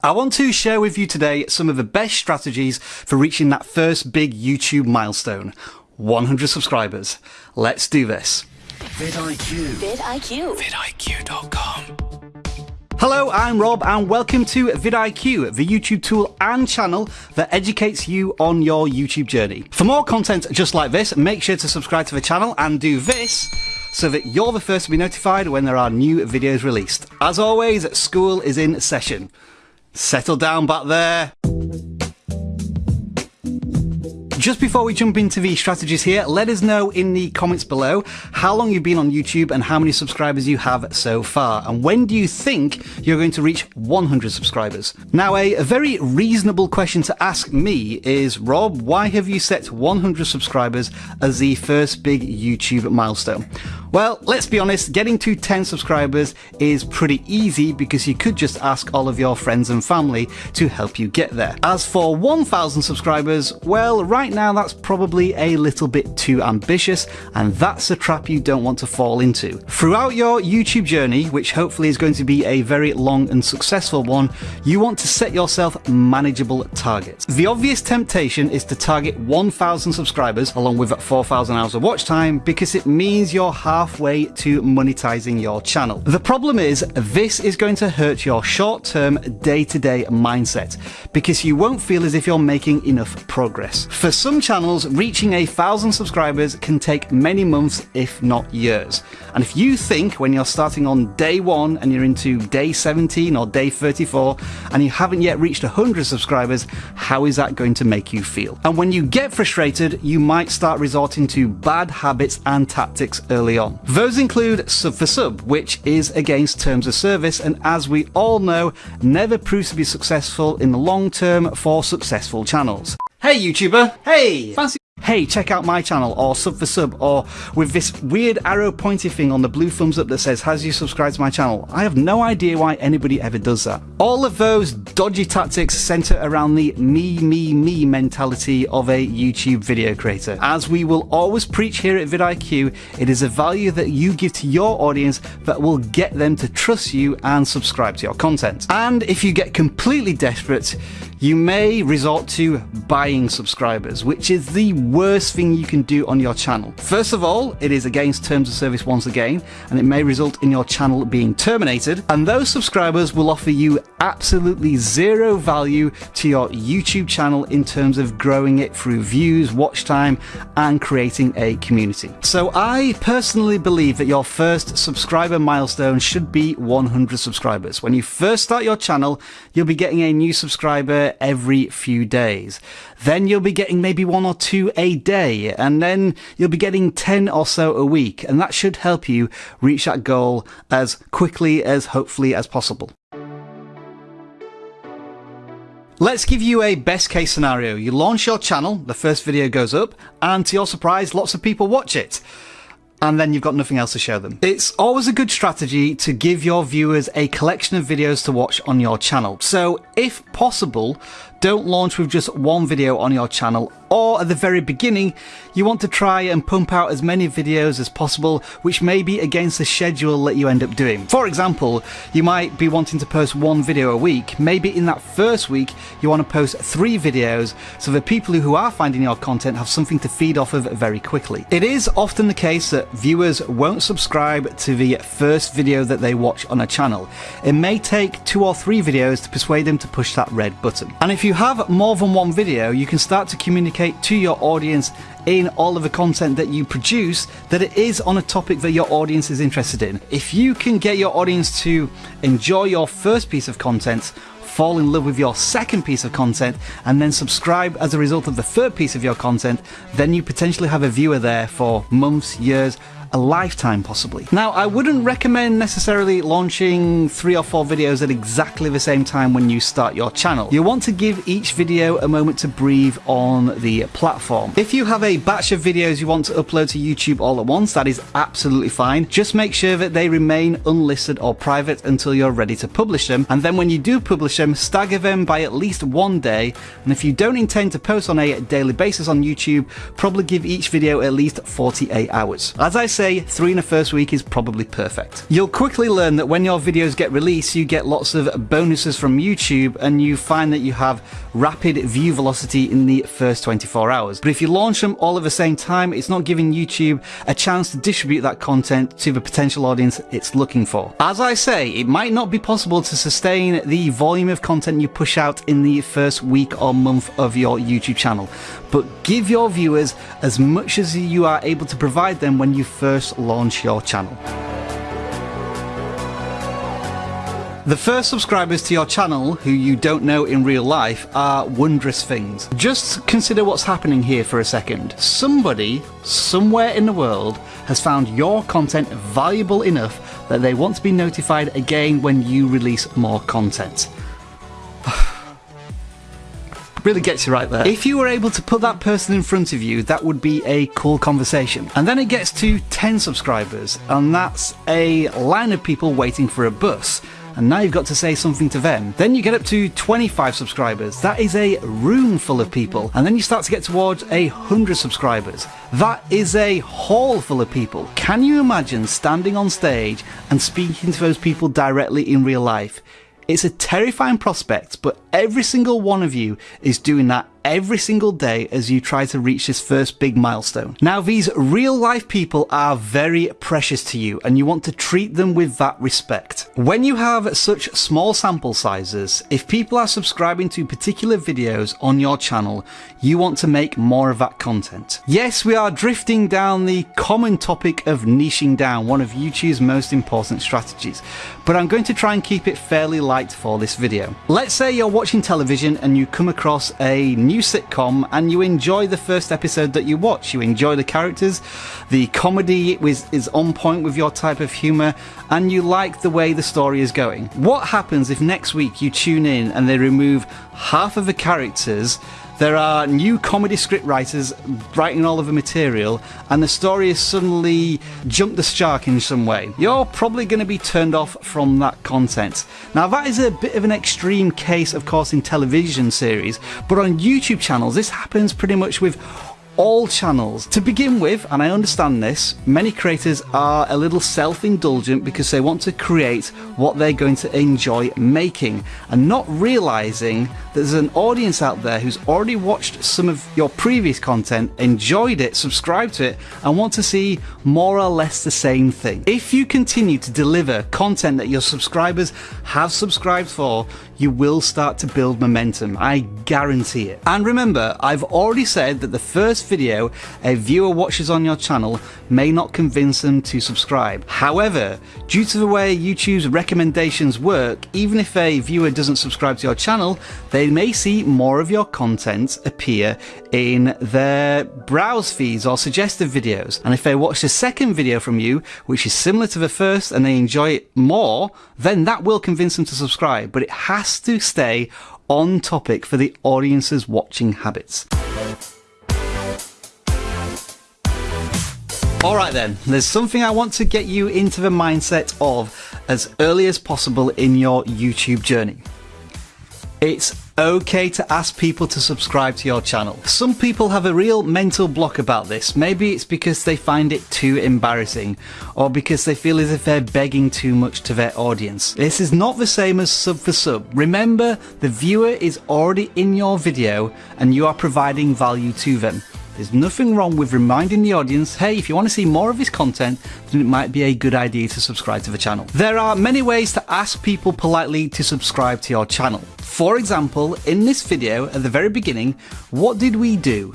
I want to share with you today some of the best strategies for reaching that first big YouTube milestone 100 subscribers. Let's do this. vidIQ. vidIQ. vidIQ.com. Hello, I'm Rob, and welcome to vidIQ, the YouTube tool and channel that educates you on your YouTube journey. For more content just like this, make sure to subscribe to the channel and do this so that you're the first to be notified when there are new videos released. As always, school is in session. Settle down back there. Just before we jump into the strategies here, let us know in the comments below how long you've been on YouTube and how many subscribers you have so far. And when do you think you're going to reach 100 subscribers? Now, a, very reasonable question to ask me is, Rob, why have you set 100 subscribers as the first big YouTube milestone? Well, let's be honest, getting to 10 subscribers is pretty easy because you could just ask all of your friends and family to help you get there. As for 1,000 subscribers, well, right now that's probably a little bit too ambitious, and that's a trap you don't want to fall into. Throughout your YouTube journey, which hopefully is going to be a very long and successful one, you want to set yourself manageable targets. The obvious temptation is to target 1,000 subscribers along with 4,000 hours of watch time because it means you're halfway to monetizing your channel. The problem is this is going to hurt your short-term day-to-day mindset because you won't feel as if you're making enough progress. For some channels, reaching a thousand subscribers can take many months, if not years. And if you think when you're starting on day one and you're into day 17 or day 34 and you haven't yet reached 100 subscribers, how is that going to make you feel? And when you get frustrated, you might start resorting to bad habits and tactics early on. Those include sub for sub, which is against terms of service and as we all know, never proves to be successful in the long term for successful channels. Hey YouTuber, hey! Fancy hey, check out my channel, or sub for sub, or with this weird arrow pointy thing on the blue thumbs up that says, has you subscribed to my channel? I have no idea why anybody ever does that. All of those dodgy tactics center around the me, me, me mentality of a YouTube video creator. As we will always preach here at vidIQ, it is a value that you give to your audience that will get them to trust you and subscribe to your content. And if you get completely desperate, you may resort to buying subscribers, which is the worst thing you can do on your channel. First of all, it is against terms of service once again, and it may result in your channel being terminated. And those subscribers will offer you absolutely zero value to your YouTube channel in terms of growing it through views, watch time, and creating a community. So I personally believe that your first subscriber milestone should be 100 subscribers. When you first start your channel, you'll be getting a new subscriber every few days. Then you'll be getting maybe one or two a day, and then you'll be getting 10 or so a week, and that should help you reach that goal as quickly as hopefully as possible. Let's give you a best case scenario. You launch your channel, the first video goes up, and to your surprise, lots of people watch it and then you've got nothing else to show them. It's always a good strategy to give your viewers a collection of videos to watch on your channel. So if possible, don't launch with just one video on your channel or at the very beginning you want to try and pump out as many videos as possible which may be against the schedule that you end up doing. For example, you might be wanting to post one video a week. Maybe in that first week you want to post three videos so the people who are finding your content have something to feed off of very quickly. It is often the case that viewers won't subscribe to the first video that they watch on a channel. It may take two or three videos to persuade them to push that red button. And if you have more than one video, you can start to communicate communicate to your audience in all of the content that you produce that it is on a topic that your audience is interested in. If you can get your audience to enjoy your first piece of content, fall in love with your second piece of content, and then subscribe as a result of the third piece of your content, then you potentially have a viewer there for months, years, a lifetime possibly. Now, I wouldn't recommend necessarily launching three or four videos at exactly the same time when you start your channel. You want to give each video a moment to breathe on the platform. If you have a batch of videos you want to upload to YouTube all at once, that is absolutely fine. Just make sure that they remain unlisted or private until you're ready to publish them. And then when you do publish them, stagger them by at least one day. And if you don't intend to post on a daily basis on YouTube, probably give each video at least 48 hours. As I say three in the first week is probably perfect. You'll quickly learn that when your videos get released, you get lots of bonuses from YouTube and you find that you have rapid view velocity in the first 24 hours. But if you launch them all at the same time, it's not giving YouTube a chance to distribute that content to the potential audience it's looking for. As I say, it might not be possible to sustain the volume of content you push out in the first week or month of your YouTube channel, but give your viewers as much as you are able to provide them when you first launch your channel. The first subscribers to your channel, who you don't know in real life, are wondrous things. Just consider what's happening here for a second. Somebody, somewhere in the world, has found your content valuable enough that they want to be notified again when you release more content really gets you right there. If you were able to put that person in front of you, that would be a cool conversation. And then it gets to 10 subscribers, and that's a line of people waiting for a bus and now you've got to say something to them. Then you get up to 25 subscribers. That is a room full of people. And then you start to get towards a 100 subscribers. That is a hall full of people. Can you imagine standing on stage and speaking to those people directly in real life? It's a terrifying prospect, but every single one of you is doing that every single day as you try to reach this first big milestone. Now, these real life people are very precious to you and you want to treat them with that respect. When you have such small sample sizes, if people are subscribing to particular videos on your channel, you want to make more of that content. Yes, we are drifting down the common topic of niching down, one of YouTube's most important strategies, but I'm going to try and keep it fairly light for this video. Let's say you're watching television and you come across a new new sitcom and you enjoy the first episode that you watch. You enjoy the characters, the comedy is, is on point with your type of humour, and you like the way the story is going. What happens if next week you tune in and they remove half of the characters? There are new comedy script writers writing all of the material, and the story has suddenly jumped the shark in some way. You're probably going to be turned off from that content. Now, that is a bit of an extreme case, of course, in television series, but on YouTube channels, this happens pretty much with all channels. To begin with, and I understand this, many creators are a little self indulgent because they want to create what they're going to enjoy making and not realizing there's an audience out there who's already watched some of your previous content, enjoyed it, subscribed to it, and want to see more or less the same thing. If you continue to deliver content that your subscribers have subscribed for, you will start to build momentum. I guarantee it. And remember, I've already said that the first video a viewer watches on your channel may not convince them to subscribe. However, due to the way YouTube's recommendations work, even if a viewer doesn't subscribe to your channel, they may see more of your content appear in their browse feeds or suggested videos. And if they watch the second video from you, which is similar to the first, and they enjoy it more, then that will convince them to subscribe. But it has to stay on topic for the audience's watching habits. Alright then, there's something I want to get you into the mindset of as early as possible in your YouTube journey. It's okay to ask people to subscribe to your channel. Some people have a real mental block about this. Maybe it's because they find it too embarrassing or because they feel as if they're begging too much to their audience. This is not the same as sub for sub. Remember, the viewer is already in your video and you are providing value to them. There's nothing wrong with reminding the audience, hey, if you want to see more of this content, then it might be a good idea to subscribe to the channel. There are many ways to ask people politely to subscribe to your channel. For example, in this video, at the very beginning, what did we do?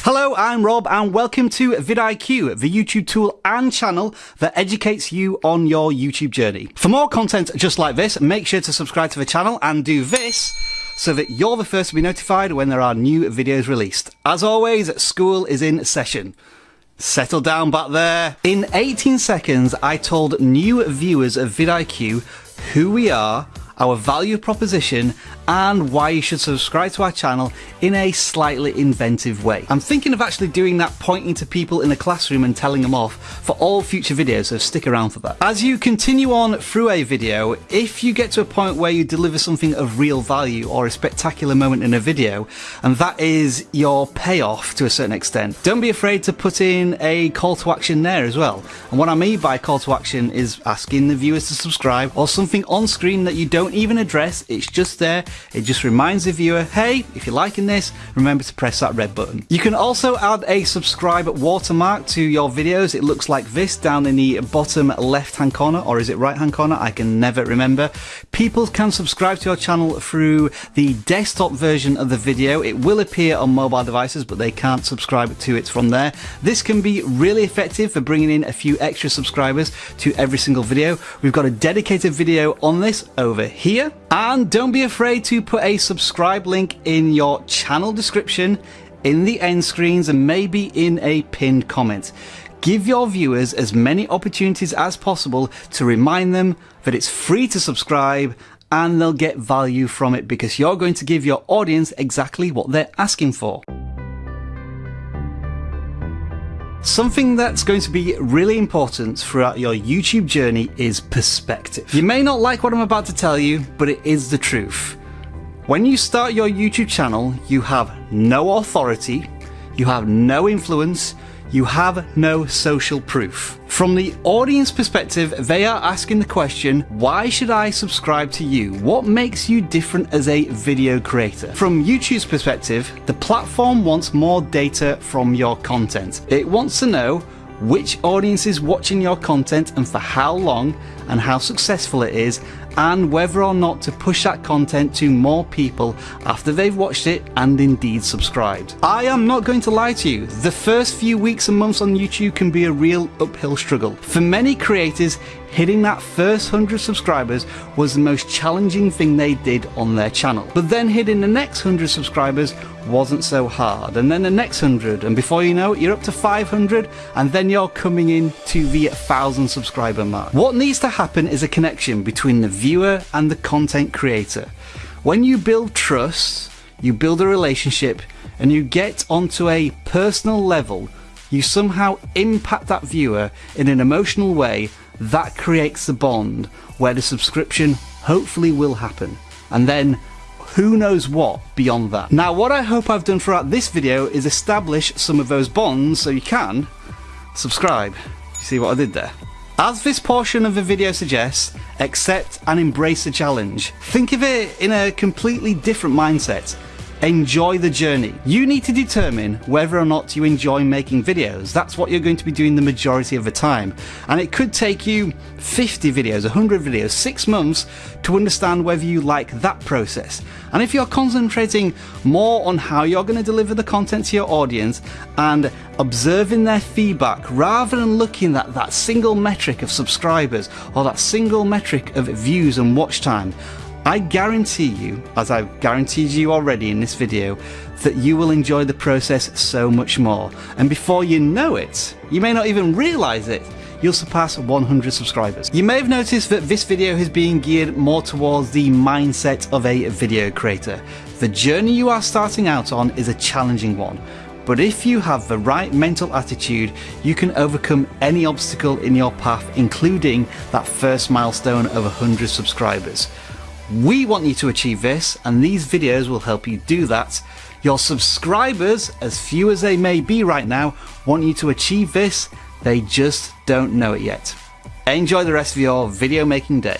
Hello, I'm Rob and welcome to vidIQ, the YouTube tool and channel that educates you on your YouTube journey. For more content just like this, make sure to subscribe to the channel and do this so that you're the first to be notified when there are new videos released. As always, school is in session. Settle down back there. In 18 seconds, I told new viewers of vidIQ who we are our value proposition, and why you should subscribe to our channel in a slightly inventive way. I'm thinking of actually doing that pointing to people in a classroom and telling them off for all future videos, so stick around for that. As you continue on through a video, if you get to a point where you deliver something of real value or a spectacular moment in a video, and that is your payoff to a certain extent, don't be afraid to put in a call to action there as well. And what I mean by call to action is asking the viewers to subscribe or something on screen that you don't even address, it's just there it just reminds the viewer, hey, if you're liking this, remember to press that red button. You can also add a subscribe watermark to your videos. It looks like this down in the bottom left hand corner, or is it right hand corner? I can never remember. People can subscribe to your channel through the desktop version of the video. It will appear on mobile devices, but they can't subscribe to it from there. This can be really effective for bringing in a few extra subscribers to every single video. We've got a dedicated video on this over here. And don't be afraid to put a subscribe link in your channel description, in the end screens, and maybe in a pinned comment. Give your viewers as many opportunities as possible to remind them that it's free to subscribe and they'll get value from it because you're going to give your audience exactly what they're asking for. Something that's going to be really important throughout your YouTube journey is perspective. You may not like what I'm about to tell you, but it is the truth. When you start your YouTube channel, you have no authority, you have no influence, you have no social proof. From the audience perspective, they are asking the question, why should I subscribe to you? What makes you different as a video creator? From YouTube's perspective, the platform wants more data from your content. It wants to know which audience is watching your content and for how long and how successful it is and whether or not to push that content to more people after they've watched it and indeed subscribed. I am not going to lie to you, the first few weeks and months on YouTube can be a real uphill struggle. For many creators, hitting that first 100 subscribers was the most challenging thing they did on their channel. But then hitting the next 100 subscribers wasn't so hard, and then the next 100, and before you know it, you're up to 500, and then you're coming in to the 1000 subscriber mark. What needs to happen is a connection between the viewer and the content creator. When you build trust, you build a relationship, and you get onto a personal level, you somehow impact that viewer in an emotional way that creates the bond where the subscription hopefully will happen. And then who knows what beyond that. Now what I hope I've done throughout this video is establish some of those bonds so you can subscribe. You see what I did there? As this portion of the video suggests, accept and embrace the challenge. Think of it in a completely different mindset. Enjoy the journey. You need to determine whether or not you enjoy making videos. That's what you're going to be doing the majority of the time. And it could take you 50 videos, 100 videos, six months to understand whether you like that process. And if you're concentrating more on how you're going to deliver the content to your audience and observing their feedback rather than looking at that single metric of subscribers or that single metric of views and watch time, I guarantee you, as I've guaranteed you already in this video, that you will enjoy the process so much more. And before you know it, you may not even realise it, you'll surpass 100 subscribers. You may have noticed that this video has been geared more towards the mindset of a video creator. The journey you are starting out on is a challenging one, but if you have the right mental attitude, you can overcome any obstacle in your path, including that first milestone of 100 subscribers. We want you to achieve this, and these videos will help you do that. Your subscribers, as few as they may be right now, want you to achieve this, they just don't know it yet. Enjoy the rest of your video making day.